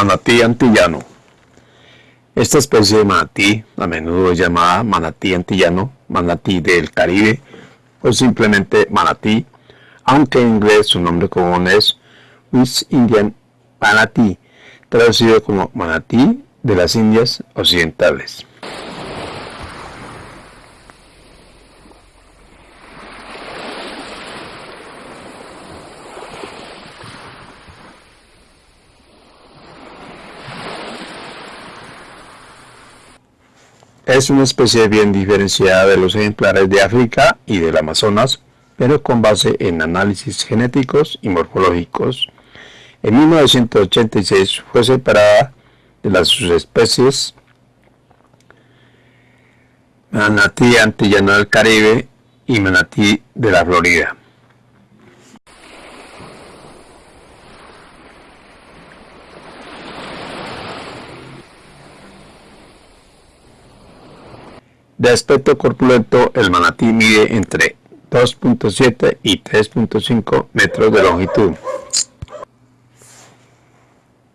Manatí antillano. Esta especie de manatí, a menudo llamada manatí antillano, manatí del Caribe o simplemente manatí, aunque en inglés su nombre común es West Indian Manatee, traducido como manatí de las Indias Occidentales. Es una especie bien diferenciada de los ejemplares de África y del Amazonas, pero con base en análisis genéticos y morfológicos. En 1986 fue separada de las subespecies manatí antillano del Caribe y manatí de la Florida. De aspecto corpulento, el manatí mide entre 2.7 y 3.5 metros de longitud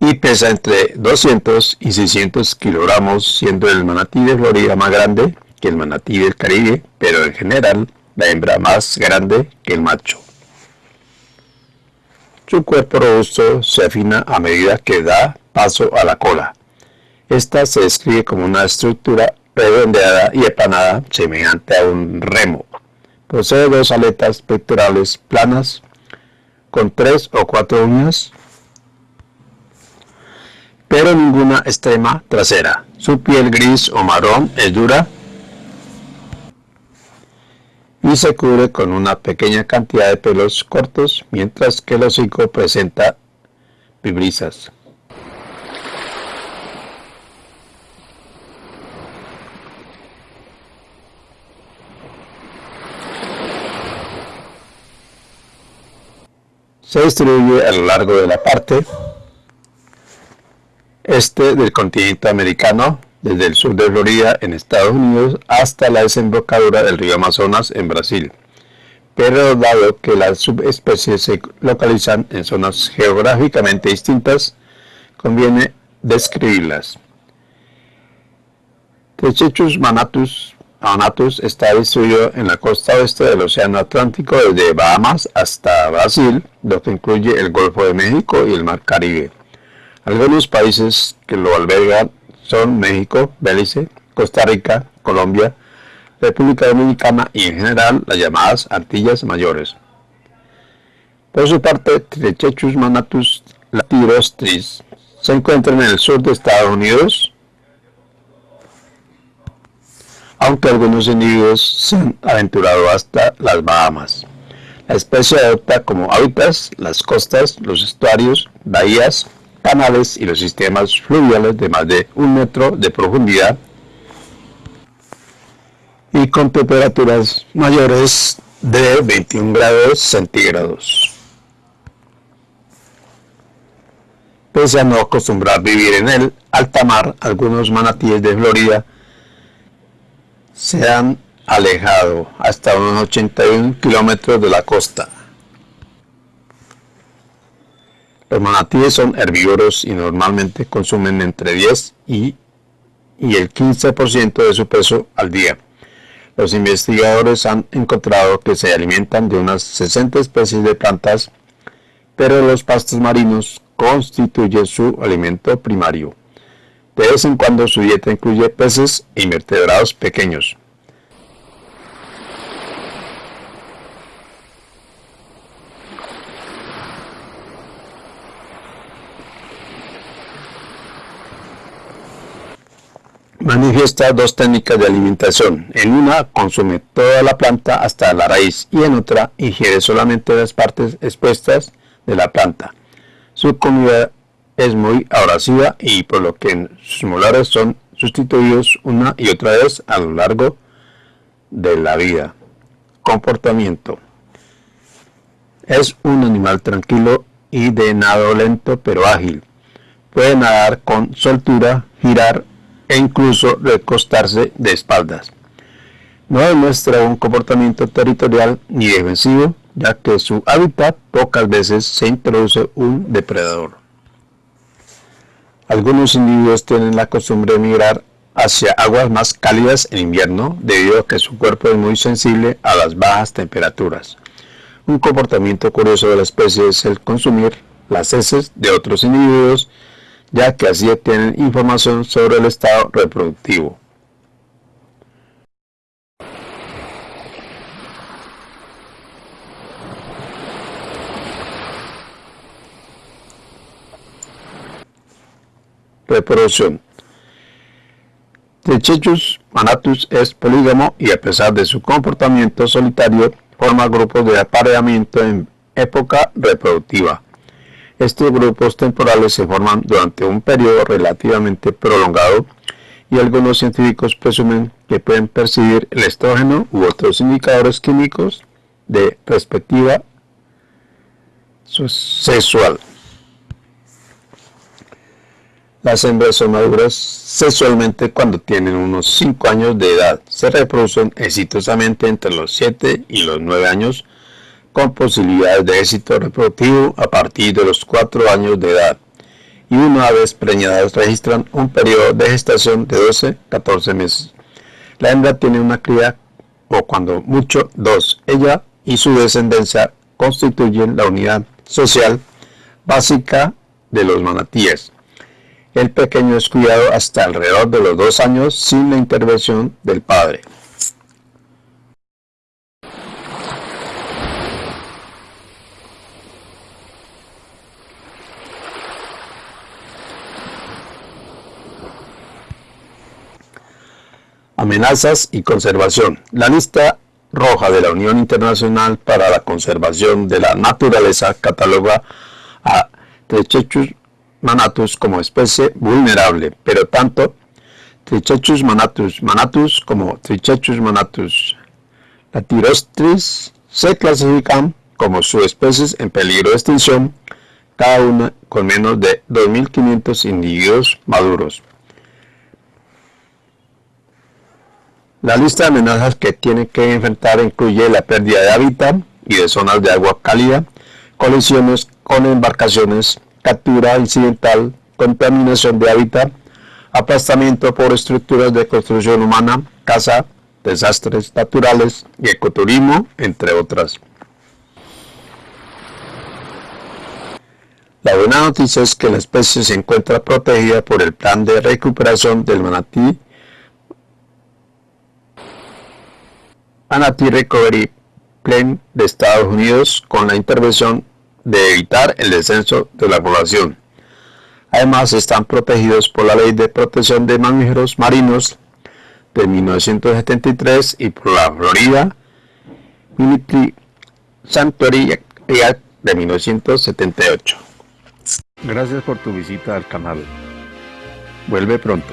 y pesa entre 200 y 600 kilogramos, siendo el manatí de Florida más grande que el manatí del Caribe, pero en general la hembra más grande que el macho. Su cuerpo robusto se afina a medida que da paso a la cola. Esta se describe como una estructura redondeada y empanada semejante a un remo. Posee dos aletas pectorales planas con tres o cuatro uñas, pero ninguna extrema trasera. Su piel gris o marrón es dura y se cubre con una pequeña cantidad de pelos cortos, mientras que el hocico presenta vibrisas. Se distribuye a lo largo de la parte este del continente americano, desde el sur de Florida en Estados Unidos hasta la desembocadura del río Amazonas en Brasil. Pero dado que las subespecies se localizan en zonas geográficamente distintas, conviene describirlas. Techechus manatus Anatus está distribuido en la costa oeste del Océano Atlántico desde Bahamas hasta Brasil, lo que incluye el Golfo de México y el Mar Caribe. Algunos países que lo albergan son México, Belice, Costa Rica, Colombia, República Dominicana y en general las llamadas Antillas Mayores. Por su parte, Trichechus manatus latirostris se encuentra en el sur de Estados Unidos, aunque algunos individuos se han aventurado hasta las Bahamas. La especie adopta como hábitats las costas, los estuarios, bahías, canales y los sistemas fluviales de más de un metro de profundidad y con temperaturas mayores de 21 grados centígrados. Pese a no acostumbrar vivir en el alta mar, algunos manatíes de Florida se han alejado hasta unos 81 kilómetros de la costa. Los manatíes son herbívoros y normalmente consumen entre 10 y, y el 15% de su peso al día. Los investigadores han encontrado que se alimentan de unas 60 especies de plantas, pero los pastos marinos constituyen su alimento primario. De vez en cuando su dieta incluye peces e invertebrados pequeños. Manifiesta dos técnicas de alimentación. En una consume toda la planta hasta la raíz y en otra ingiere solamente las partes expuestas de la planta. Su comida es muy abrasiva y por lo que sus molares son sustituidos una y otra vez a lo largo de la vida. Comportamiento. Es un animal tranquilo y de nado lento pero ágil. Puede nadar con soltura, girar e incluso recostarse de espaldas. No demuestra un comportamiento territorial ni defensivo, ya que su hábitat pocas veces se introduce un depredador. Algunos individuos tienen la costumbre de migrar hacia aguas más cálidas en invierno debido a que su cuerpo es muy sensible a las bajas temperaturas. Un comportamiento curioso de la especie es el consumir las heces de otros individuos, ya que así obtienen información sobre el estado reproductivo. Reproducción Trichechus manatus es polígamo y a pesar de su comportamiento solitario, forma grupos de apareamiento en época reproductiva. Estos grupos temporales se forman durante un periodo relativamente prolongado y algunos científicos presumen que pueden percibir el estrógeno u otros indicadores químicos de perspectiva sexual. Las hembras son maduras sexualmente cuando tienen unos 5 años de edad. Se reproducen exitosamente entre los 7 y los 9 años con posibilidades de éxito reproductivo a partir de los 4 años de edad. Y una vez preñadas registran un periodo de gestación de 12-14 meses. La hembra tiene una cría o cuando mucho dos. Ella y su descendencia constituyen la unidad social básica de los manatíes. El pequeño es cuidado hasta alrededor de los dos años sin la intervención del padre. Amenazas y conservación. La lista roja de la Unión Internacional para la Conservación de la Naturaleza cataloga a Techechus manatus como especie vulnerable, pero tanto Trichechus manatus manatus como Trichechus manatus latirostris se clasifican como subespecies en peligro de extinción, cada una con menos de 2.500 individuos maduros. La lista de amenazas que tiene que enfrentar incluye la pérdida de hábitat y de zonas de agua cálida, colisiones con embarcaciones, captura incidental, contaminación de hábitat, aplastamiento por estructuras de construcción humana, caza, desastres naturales y ecoturismo, entre otras. La buena noticia es que la especie se encuentra protegida por el plan de recuperación del manatí Manatee Recovery Plan de Estados Unidos con la intervención de evitar el descenso de la población. Además, están protegidos por la Ley de Protección de Mamíferos Marinos de 1973 y por la Florida Military Sanctuary Act de 1978. Gracias por tu visita al canal. Vuelve pronto.